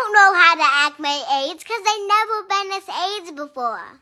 don't know how to act my AIDS because they never been as AIDS before.